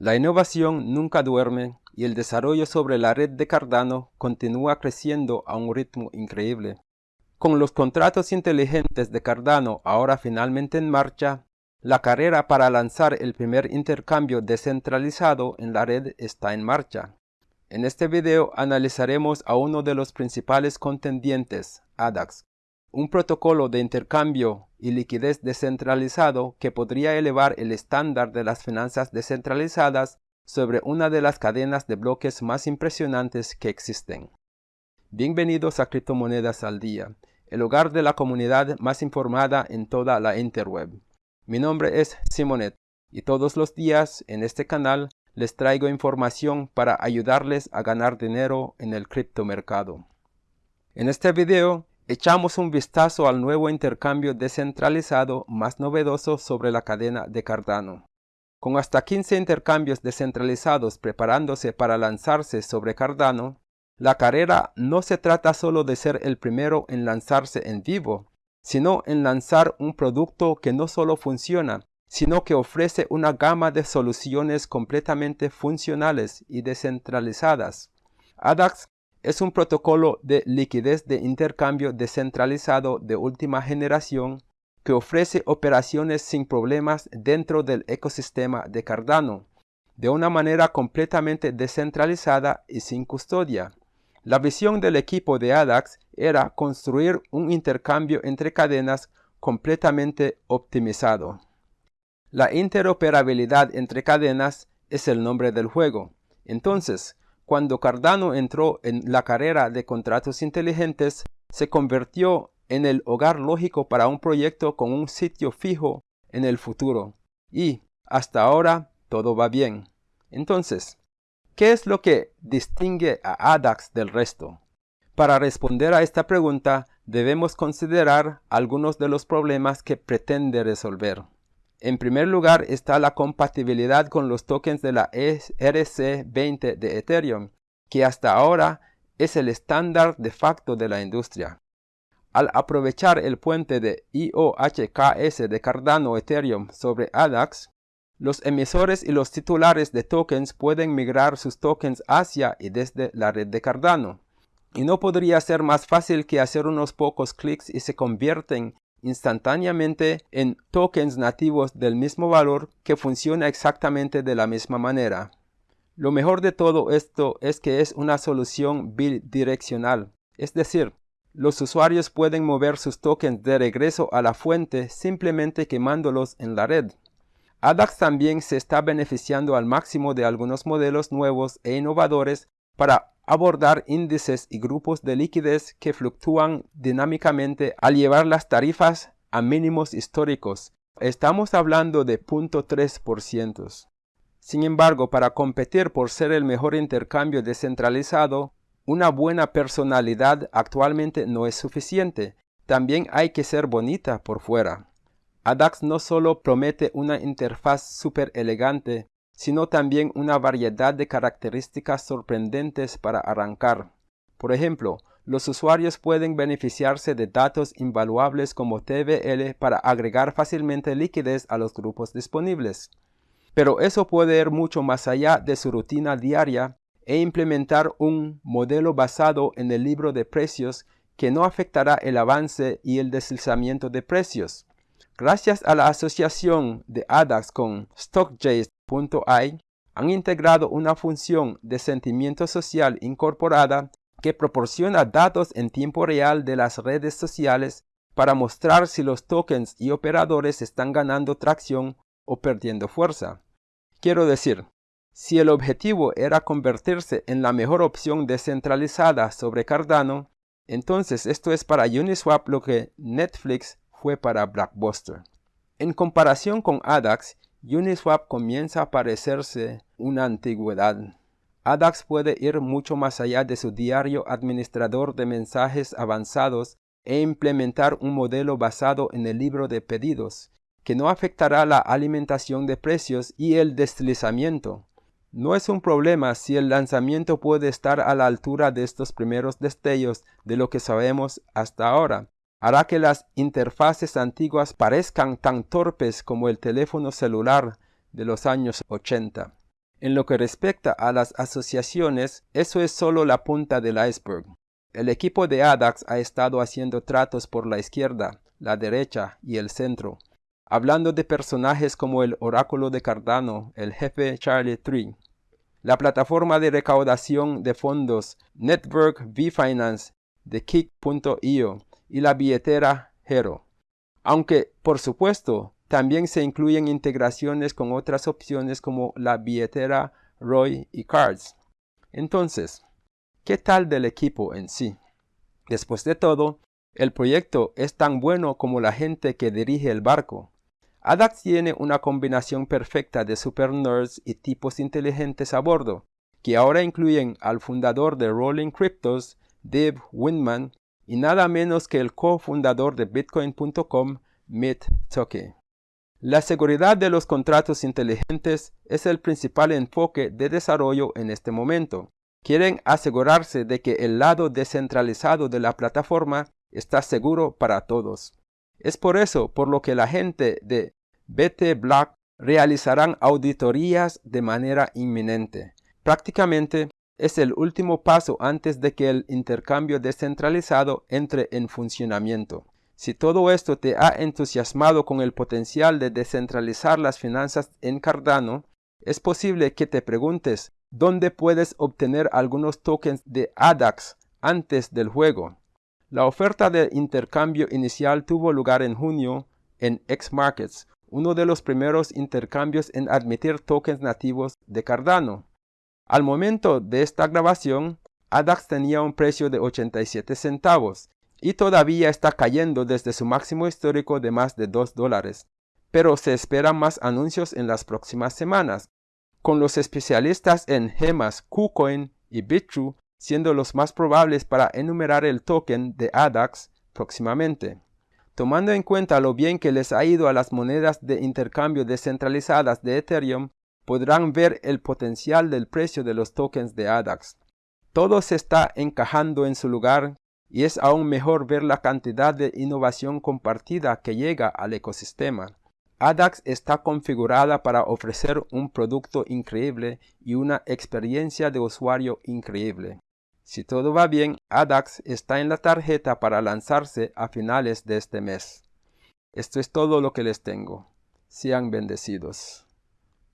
La innovación nunca duerme y el desarrollo sobre la red de Cardano continúa creciendo a un ritmo increíble. Con los contratos inteligentes de Cardano ahora finalmente en marcha, la carrera para lanzar el primer intercambio descentralizado en la red está en marcha. En este video analizaremos a uno de los principales contendientes, ADAX, un protocolo de intercambio y liquidez descentralizado que podría elevar el estándar de las finanzas descentralizadas sobre una de las cadenas de bloques más impresionantes que existen. Bienvenidos a Criptomonedas al Día, el hogar de la comunidad más informada en toda la interweb. Mi nombre es Simonet y todos los días en este canal les traigo información para ayudarles a ganar dinero en el criptomercado. En este video echamos un vistazo al nuevo intercambio descentralizado más novedoso sobre la cadena de Cardano. Con hasta 15 intercambios descentralizados preparándose para lanzarse sobre Cardano, la carrera no se trata solo de ser el primero en lanzarse en vivo, sino en lanzar un producto que no solo funciona, sino que ofrece una gama de soluciones completamente funcionales y descentralizadas. ADAX es un protocolo de liquidez de intercambio descentralizado de última generación que ofrece operaciones sin problemas dentro del ecosistema de Cardano, de una manera completamente descentralizada y sin custodia. La visión del equipo de ADAX era construir un intercambio entre cadenas completamente optimizado. La interoperabilidad entre cadenas es el nombre del juego. Entonces, cuando Cardano entró en la carrera de contratos inteligentes, se convirtió en el hogar lógico para un proyecto con un sitio fijo en el futuro. Y, hasta ahora, todo va bien. Entonces, ¿qué es lo que distingue a ADAX del resto? Para responder a esta pregunta, debemos considerar algunos de los problemas que pretende resolver. En primer lugar está la compatibilidad con los tokens de la ERC20 de Ethereum, que hasta ahora es el estándar de facto de la industria. Al aprovechar el puente de IOHKS de Cardano Ethereum sobre ADAX, los emisores y los titulares de tokens pueden migrar sus tokens hacia y desde la red de Cardano. Y no podría ser más fácil que hacer unos pocos clics y se convierten instantáneamente en tokens nativos del mismo valor que funciona exactamente de la misma manera. Lo mejor de todo esto es que es una solución bidireccional, es decir, los usuarios pueden mover sus tokens de regreso a la fuente simplemente quemándolos en la red. ADAX también se está beneficiando al máximo de algunos modelos nuevos e innovadores para abordar índices y grupos de liquidez que fluctúan dinámicamente al llevar las tarifas a mínimos históricos. Estamos hablando de 0.3%. Sin embargo, para competir por ser el mejor intercambio descentralizado, una buena personalidad actualmente no es suficiente. También hay que ser bonita por fuera. ADAX no solo promete una interfaz súper elegante, sino también una variedad de características sorprendentes para arrancar. Por ejemplo, los usuarios pueden beneficiarse de datos invaluables como TVL para agregar fácilmente liquidez a los grupos disponibles. Pero eso puede ir mucho más allá de su rutina diaria e implementar un modelo basado en el libro de precios que no afectará el avance y el deslizamiento de precios. Gracias a la asociación de ADAX con StockJays han integrado una función de sentimiento social incorporada que proporciona datos en tiempo real de las redes sociales para mostrar si los tokens y operadores están ganando tracción o perdiendo fuerza. Quiero decir, si el objetivo era convertirse en la mejor opción descentralizada sobre Cardano, entonces esto es para Uniswap lo que Netflix fue para Blockbuster. En comparación con ADAX, Uniswap comienza a parecerse una antigüedad. ADAX puede ir mucho más allá de su diario administrador de mensajes avanzados e implementar un modelo basado en el libro de pedidos, que no afectará la alimentación de precios y el deslizamiento. No es un problema si el lanzamiento puede estar a la altura de estos primeros destellos de lo que sabemos hasta ahora, hará que las interfaces antiguas parezcan tan torpes como el teléfono celular de los años 80. En lo que respecta a las asociaciones, eso es solo la punta del iceberg. El equipo de ADAX ha estado haciendo tratos por la izquierda, la derecha y el centro, hablando de personajes como el oráculo de Cardano, el jefe Charlie Tree, la plataforma de recaudación de fondos Network V-Finance de Kick.io y la billetera Hero. Aunque, por supuesto, también se incluyen integraciones con otras opciones como la billetera Roy y Cards. Entonces, ¿qué tal del equipo en sí? Después de todo, el proyecto es tan bueno como la gente que dirige el barco. ADAX tiene una combinación perfecta de super nerds y tipos inteligentes a bordo, que ahora incluyen al fundador de Rolling Cryptos, Dave Windman, y nada menos que el cofundador de Bitcoin.com, Mitt Toke. La seguridad de los contratos inteligentes es el principal enfoque de desarrollo en este momento. Quieren asegurarse de que el lado descentralizado de la plataforma está seguro para todos. Es por eso por lo que la gente de BT Black realizarán auditorías de manera inminente. Prácticamente es el último paso antes de que el intercambio descentralizado entre en funcionamiento. Si todo esto te ha entusiasmado con el potencial de descentralizar las finanzas en Cardano, es posible que te preguntes dónde puedes obtener algunos tokens de ADAX antes del juego. La oferta de intercambio inicial tuvo lugar en junio en X-Markets, uno de los primeros intercambios en admitir tokens nativos de Cardano. Al momento de esta grabación, ADAX tenía un precio de 87 centavos y todavía está cayendo desde su máximo histórico de más de 2 dólares. Pero se esperan más anuncios en las próximas semanas, con los especialistas en gemas KuCoin y BitTrue siendo los más probables para enumerar el token de ADAX próximamente. Tomando en cuenta lo bien que les ha ido a las monedas de intercambio descentralizadas de Ethereum, podrán ver el potencial del precio de los tokens de ADAX. Todo se está encajando en su lugar y es aún mejor ver la cantidad de innovación compartida que llega al ecosistema. ADAX está configurada para ofrecer un producto increíble y una experiencia de usuario increíble. Si todo va bien, ADAX está en la tarjeta para lanzarse a finales de este mes. Esto es todo lo que les tengo. Sean bendecidos.